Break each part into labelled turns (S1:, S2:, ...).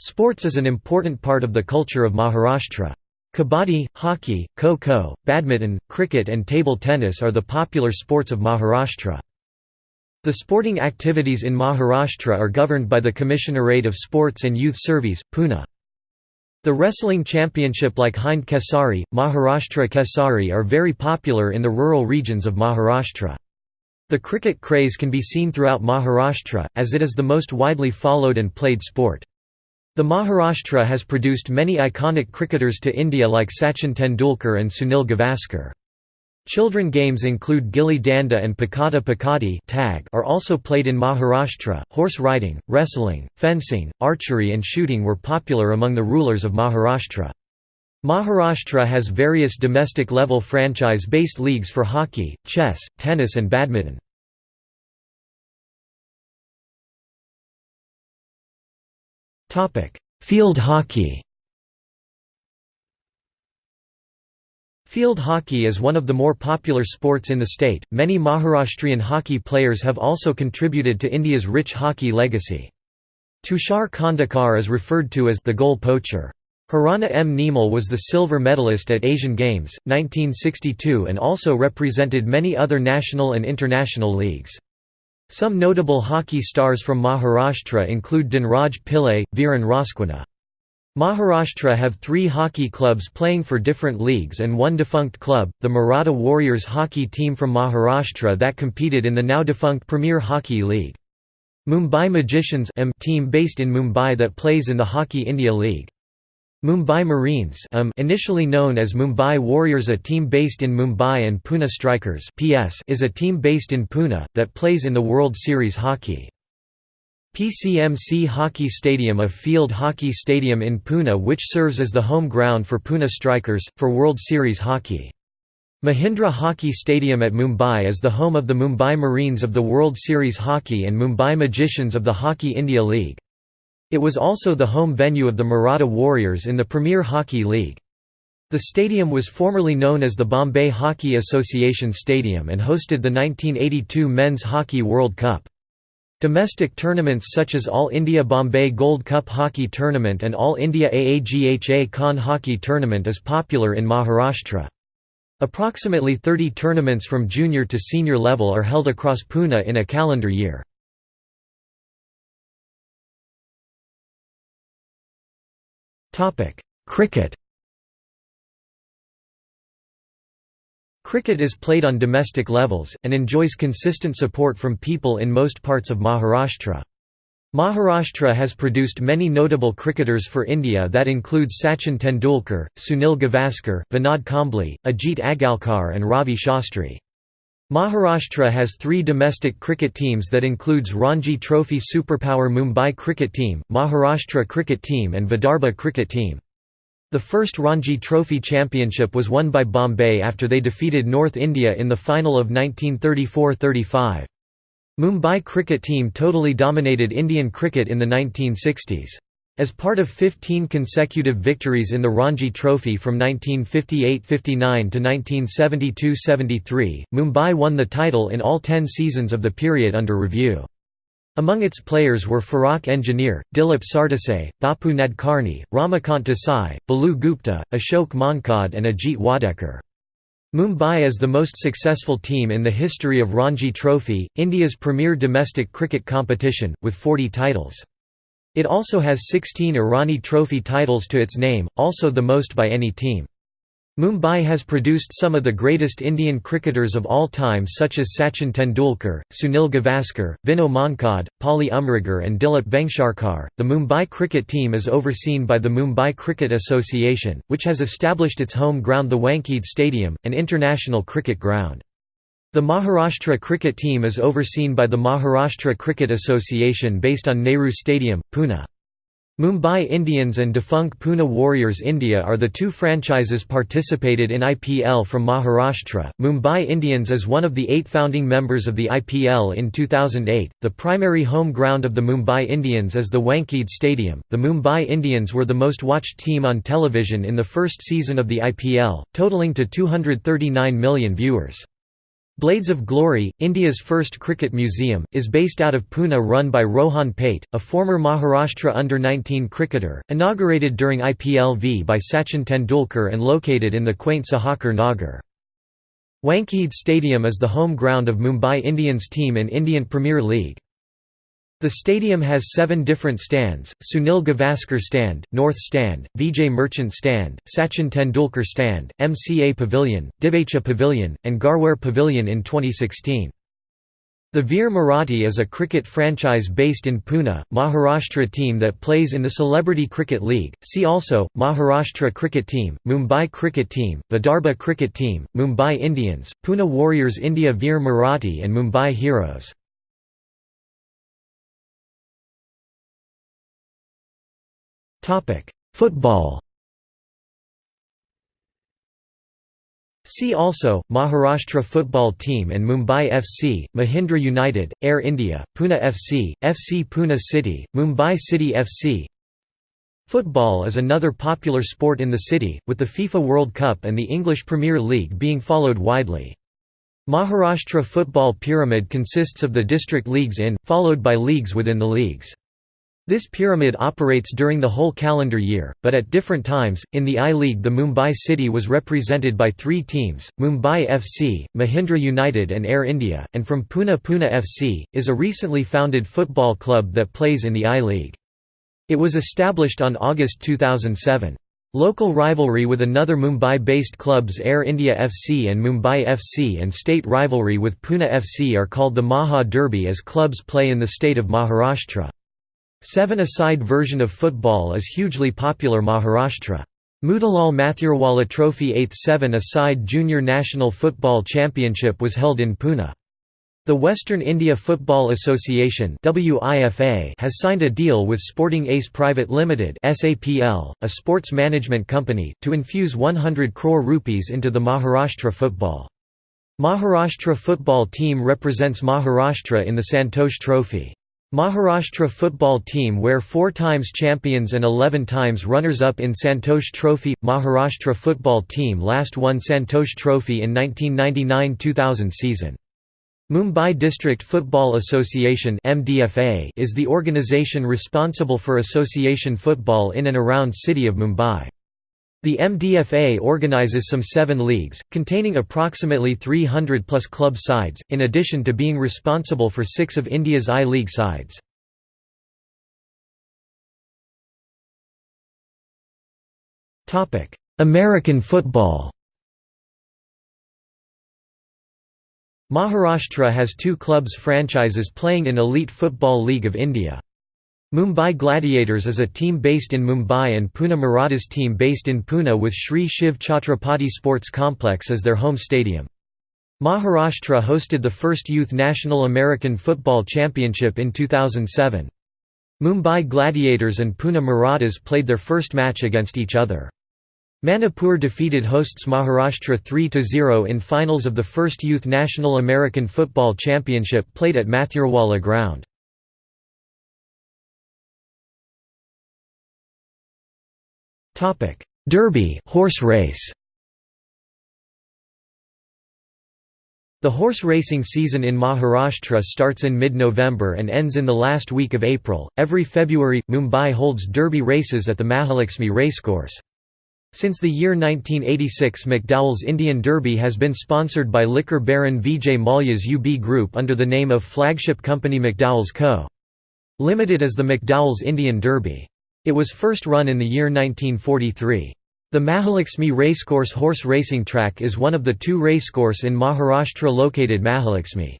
S1: Sports is an important part of the culture of Maharashtra. Kabaddi, hockey, kho-kho, badminton, cricket and table tennis are the popular sports of Maharashtra. The sporting activities in Maharashtra are governed by the Commissionerate of Sports and Youth Service, Pune. The wrestling championship like Hind Kesari, Maharashtra Kesari are very popular in the rural regions of Maharashtra. The cricket craze can be seen throughout Maharashtra, as it is the most widely followed and played sport. The Maharashtra has produced many iconic cricketers to India like Sachin Tendulkar and Sunil Gavaskar. Children games include Gilli Danda and Pakata Pakati tag are also played in Maharashtra. Horse riding, wrestling, fencing, archery and shooting were popular among the rulers of Maharashtra. Maharashtra has various domestic level franchise-based leagues for hockey, chess, tennis and badminton. Field hockey Field hockey is one of the more popular sports in the state. Many Maharashtrian hockey players have also contributed to India's rich hockey legacy. Tushar Khandekar is referred to as the goal poacher. Harana M. Neemal was the silver medalist at Asian Games, 1962 and also represented many other national and international leagues. Some notable hockey stars from Maharashtra include Dhanraj Pillay, Viren Rasquinha. Maharashtra have three hockey clubs playing for different leagues and one defunct club, the Maratha Warriors hockey team from Maharashtra that competed in the now defunct Premier Hockey League. Mumbai Magicians team based in Mumbai that plays in the Hockey India League. Mumbai Marines um, initially known as Mumbai Warriors a team based in Mumbai and Pune Strikers PS is a team based in Pune, that plays in the World Series hockey. PCMC Hockey Stadium a field hockey stadium in Pune which serves as the home ground for Pune Strikers, for World Series hockey. Mahindra Hockey Stadium at Mumbai is the home of the Mumbai Marines of the World Series Hockey and Mumbai Magicians of the Hockey India League. It was also the home venue of the Maratha Warriors in the Premier Hockey League. The stadium was formerly known as the Bombay Hockey Association Stadium and hosted the 1982 Men's Hockey World Cup. Domestic tournaments such as All India Bombay Gold Cup Hockey Tournament and All India Aga Khan Hockey Tournament is popular in Maharashtra. Approximately 30 tournaments from junior to senior level are held across Pune in a calendar year. Cricket Cricket is played on domestic levels, and enjoys consistent support from people in most parts of Maharashtra. Maharashtra has produced many notable cricketers for India that include Sachin Tendulkar, Sunil Gavaskar, Vinod Kambli, Ajit Agarkar and Ravi Shastri. Maharashtra has three domestic cricket teams that includes Ranji Trophy Superpower Mumbai Cricket Team, Maharashtra Cricket Team and Vidarbha Cricket Team. The first Ranji Trophy Championship was won by Bombay after they defeated North India in the final of 1934–35. Mumbai cricket team totally dominated Indian cricket in the 1960s. As part of 15 consecutive victories in the Ranji Trophy from 1958–59 to 1972–73, Mumbai won the title in all ten seasons of the period under review. Among its players were Farokh Engineer, Dilip Sardesai, Bapu Nadkarni, Ramakant Desai, Balu Gupta, Ashok Mankad and Ajit Wadekar. Mumbai is the most successful team in the history of Ranji Trophy, India's premier domestic cricket competition, with 40 titles. It also has 16 Irani Trophy titles to its name, also the most by any team. Mumbai has produced some of the greatest Indian cricketers of all time such as Sachin Tendulkar, Sunil Gavaskar, Vinoo Mankad, Polly Umrigar and Dilip Vengsarkar. The Mumbai cricket team is overseen by the Mumbai Cricket Association, which has established its home ground the Wankhede Stadium, an international cricket ground. The Maharashtra cricket team is overseen by the Maharashtra Cricket Association based on Nehru Stadium, Pune. Mumbai Indians and defunct Pune Warriors India are the two franchises participated in IPL from Maharashtra. Mumbai Indians is one of the eight founding members of the IPL in 2008. The primary home ground of the Mumbai Indians is the Wankhede Stadium. The Mumbai Indians were the most watched team on television in the first season of the IPL, totaling to 239 million viewers. Blades of Glory, India's first cricket museum, is based out of Pune run by Rohan Pate, a former Maharashtra under-19 cricketer, inaugurated during IPLV by Sachin Tendulkar and located in the quaint Sahakar Nagar. Wankhede Stadium is the home ground of Mumbai Indians team in Indian Premier League. The stadium has seven different stands, Sunil Gavaskar Stand, North Stand, Vijay Merchant Stand, Sachin Tendulkar Stand, MCA Pavilion, Divecha Pavilion, and Garware Pavilion in 2016. The Veer Marathi is a cricket franchise based in Pune, Maharashtra team that plays in the Celebrity Cricket League. See also Maharashtra Cricket Team, Mumbai Cricket Team, Vidarbha Cricket Team, Mumbai Indians, Pune Warriors India Veer Marathi and Mumbai Heroes. Topic: Football. See also, Maharashtra football team and Mumbai FC, Mahindra United, Air India, Pune FC, FC Pune City, Mumbai City FC Football is another popular sport in the city, with the FIFA World Cup and the English Premier League being followed widely. Maharashtra football pyramid consists of the district leagues in, followed by leagues within the leagues. This pyramid operates during the whole calendar year, but at different times. In the I-League, the Mumbai City was represented by three teams Mumbai FC, Mahindra United, and Air India, and from Pune Pune FC, is a recently founded football club that plays in the I-League. It was established on August 2007. Local rivalry with another Mumbai-based clubs Air India FC and Mumbai FC and state rivalry with Pune FC are called the Maha Derby as clubs play in the state of Maharashtra. Seven-a-side version of football is hugely popular Maharashtra. Motilal Mathurwala Trophy 8th seven-a-side Junior National Football Championship was held in Pune. The Western India Football Association has signed a deal with Sporting Ace Private Limited a sports management company, to infuse 100 crore rupees into the Maharashtra football. Maharashtra football team represents Maharashtra in the Santosh Trophy. Maharashtra football team were four times champions and 11 times runners-up in Santosh Trophy. Maharashtra football team last won Santosh Trophy in 1999–2000 season. Mumbai District Football Association is the organisation responsible for association football in and around city of Mumbai. The MDFA organizes some seven leagues, containing approximately 300 plus club sides, in addition to being responsible for six of India's I-League sides. American football Maharashtra has two clubs franchises playing in Elite Football League of India. Mumbai Gladiators is a team based in Mumbai and Pune Marathas team based in Pune with Sri Shiv Chhatrapati Sports Complex as their home stadium. Maharashtra hosted the first Youth National American Football Championship in 2007. Mumbai Gladiators and Pune Marathas played their first match against each other. Manipur defeated hosts Maharashtra 3–0 in finals of the first Youth National American Football Championship played at Mathurwala Ground. Derby horse race. The horse racing season in Maharashtra starts in mid-November and ends in the last week of April. Every February, Mumbai holds Derby races at the Mahalakshmi Racecourse. Since the year 1986 McDowell's Indian Derby has been sponsored by liquor baron Vijay Mallya's UB Group under the name of flagship company McDowell's Co. Limited as the McDowell's Indian Derby. It was first run in the year 1943. The Mahalakshmi Racecourse horse racing track is one of the two racecourse in Maharashtra located Mahalakshmi.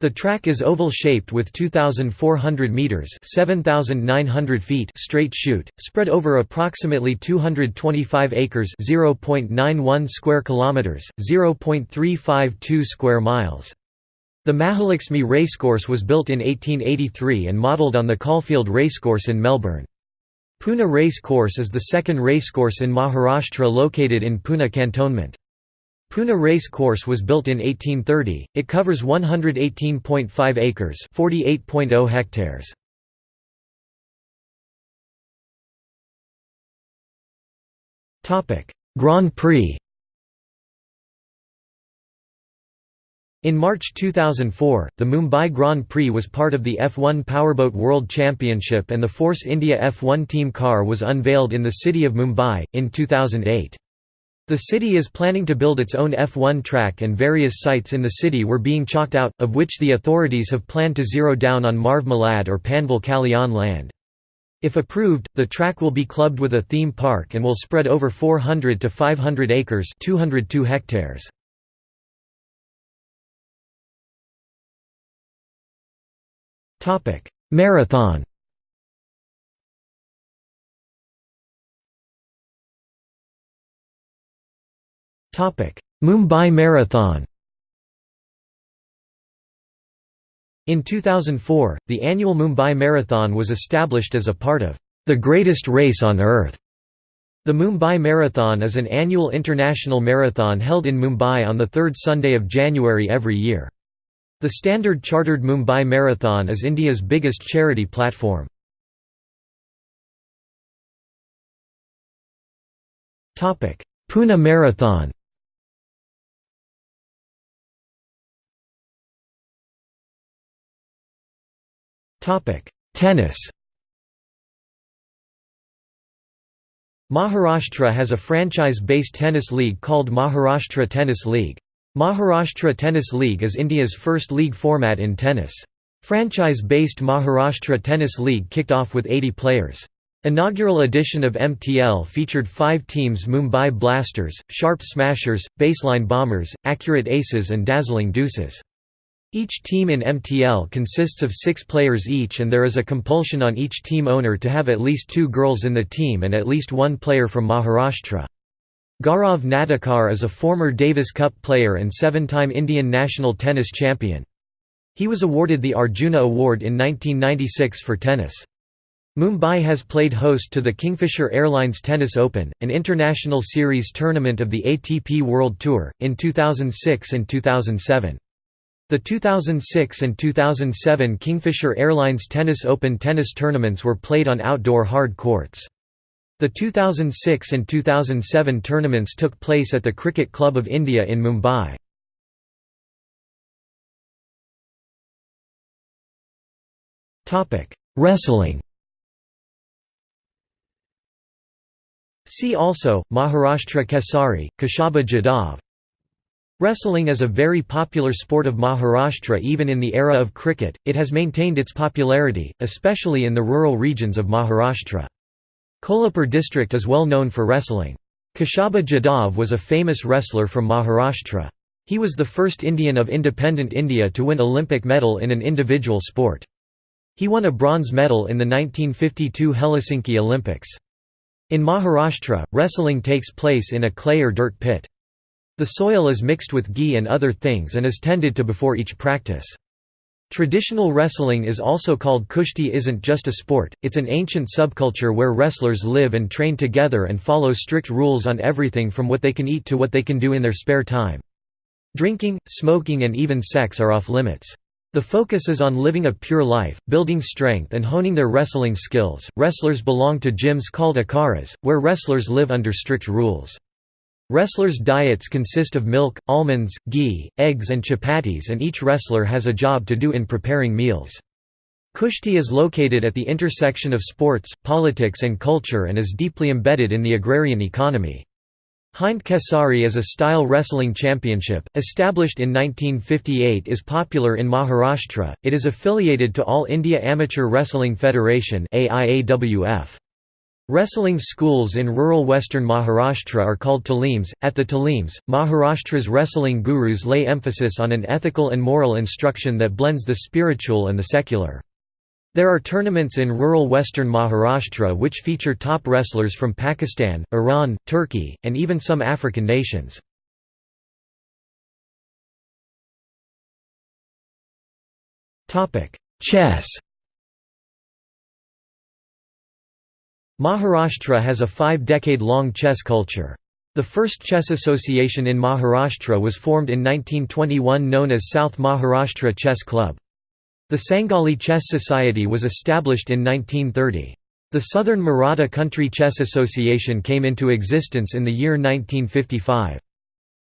S1: The track is oval-shaped with 2,400 metres 7,900 feet straight chute, spread over approximately 225 acres 0.91 square kilometres, 0.352 square miles. The Mahalakshmi Racecourse was built in 1883 and modelled on the Caulfield Racecourse in Melbourne. Pune Race Course is the second racecourse in Maharashtra located in Pune cantonment. Pune Race Course was built in 1830. It covers 118.5 acres, 48.0 hectares. Topic: Grand Prix. In March 2004, the Mumbai Grand Prix was part of the F1 Powerboat World Championship and the Force India F1 team car was unveiled in the city of Mumbai, in 2008. The city is planning to build its own F1 track and various sites in the city were being chalked out, of which the authorities have planned to zero down on Marv Malad or Panvel Kalyan land. If approved, the track will be clubbed with a theme park and will spread over 400 to 500 acres 202 hectares. Marathon Mumbai Marathon In 2004, the annual Mumbai Marathon was established as a part of the greatest race on earth. The Mumbai Marathon is an annual international marathon held in Mumbai on the third Sunday of January every year. The Standard Chartered Mumbai Marathon is India's biggest charity platform. Pune Marathon Tennis Maharashtra has a franchise-based tennis league called Maharashtra Tennis League. Maharashtra Tennis League is India's first league format in tennis. Franchise-based Maharashtra Tennis League kicked off with 80 players. Inaugural edition of MTL featured five teams Mumbai Blasters, Sharp Smashers, Baseline Bombers, Accurate Aces and Dazzling Deuces. Each team in MTL consists of six players each and there is a compulsion on each team owner to have at least two girls in the team and at least one player from Maharashtra. Gaurav Natekar is a former Davis Cup player and seven-time Indian national tennis champion. He was awarded the Arjuna Award in 1996 for tennis. Mumbai has played host to the Kingfisher Airlines Tennis Open, an international series tournament of the ATP World Tour, in 2006 and 2007. The 2006 and 2007 Kingfisher Airlines Tennis Open tennis tournaments were played on outdoor hard courts. The 2006 and 2007 tournaments took place at the Cricket Club of India in Mumbai. Wrestling See also, Maharashtra Kesari, Kashaba Jadhav Wrestling is a very popular sport of Maharashtra even in the era of cricket, it has maintained its popularity, especially in the rural regions of Maharashtra. Kolhapur district is well known for wrestling. Kashaba Jadhav was a famous wrestler from Maharashtra. He was the first Indian of independent India to win Olympic medal in an individual sport. He won a bronze medal in the 1952 Helsinki Olympics. In Maharashtra, wrestling takes place in a clay or dirt pit. The soil is mixed with ghee and other things and is tended to before each practice. Traditional wrestling is also called kushti isn't just a sport, it's an ancient subculture where wrestlers live and train together and follow strict rules on everything from what they can eat to what they can do in their spare time. Drinking, smoking and even sex are off limits. The focus is on living a pure life, building strength and honing their wrestling skills. Wrestlers belong to gyms called akharas, where wrestlers live under strict rules. Wrestlers' diets consist of milk, almonds, ghee, eggs and chapatis and each wrestler has a job to do in preparing meals. Kushti is located at the intersection of sports, politics and culture and is deeply embedded in the agrarian economy. Hind Kesari is a style wrestling championship, established in 1958 is popular in Maharashtra, it is affiliated to All India Amateur Wrestling Federation AIAWF. Wrestling schools in rural western Maharashtra are called talims. At the talims, Maharashtra's wrestling gurus lay emphasis on an ethical and moral instruction that blends the spiritual and the secular. There are tournaments in rural western Maharashtra which feature top wrestlers from Pakistan, Iran, Turkey, and even some African nations. Chess Maharashtra has a five-decade-long chess culture. The first chess association in Maharashtra was formed in 1921 known as South Maharashtra Chess Club. The Sangli Chess Society was established in 1930. The Southern Maratha Country Chess Association came into existence in the year 1955.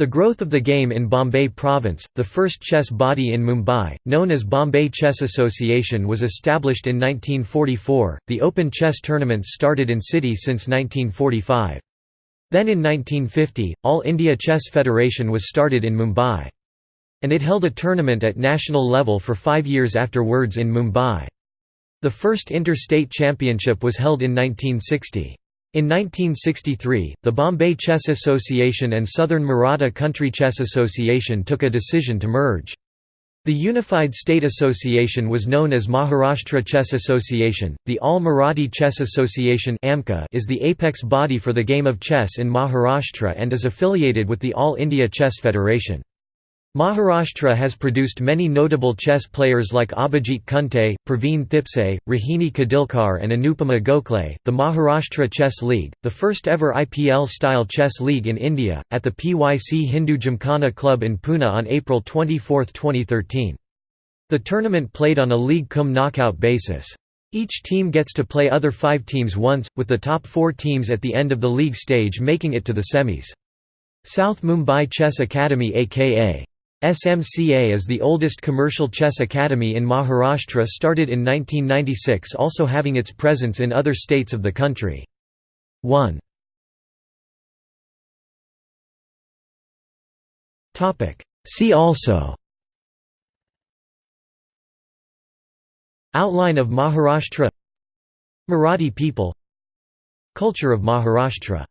S1: The growth of the game in Bombay Province, the first chess body in Mumbai, known as Bombay Chess Association was established in 1944. The open chess tournaments started in city since 1945. Then in 1950, All India Chess Federation was started in Mumbai. And it held a tournament at national level for five years afterwards in Mumbai. The first inter-state championship was held in 1960. In 1963, the Bombay Chess Association and Southern Maratha Country Chess Association took a decision to merge. The Unified State Association was known as Maharashtra Chess Association. The All Marathi Chess Association (AMCA) is the apex body for the game of chess in Maharashtra and is affiliated with the All India Chess Federation. Maharashtra has produced many notable chess players like Abhijit Kunte, Praveen Thipse, Rohini Khadilkar, and Anupama Gokhale. The Maharashtra Chess League, the first ever IPL style chess league in India, at the PYC Hindu Gymkhana Club in Pune on April 24, 2013. The tournament played on a league cum knockout basis. Each team gets to play other five teams once, with the top four teams at the end of the league stage making it to the semis. South Mumbai Chess Academy aka SMCA is the oldest commercial chess academy in Maharashtra started in 1996 also having its presence in other states of the country. 1 See also. Outline of Maharashtra. Marathi people. Culture of Maharashtra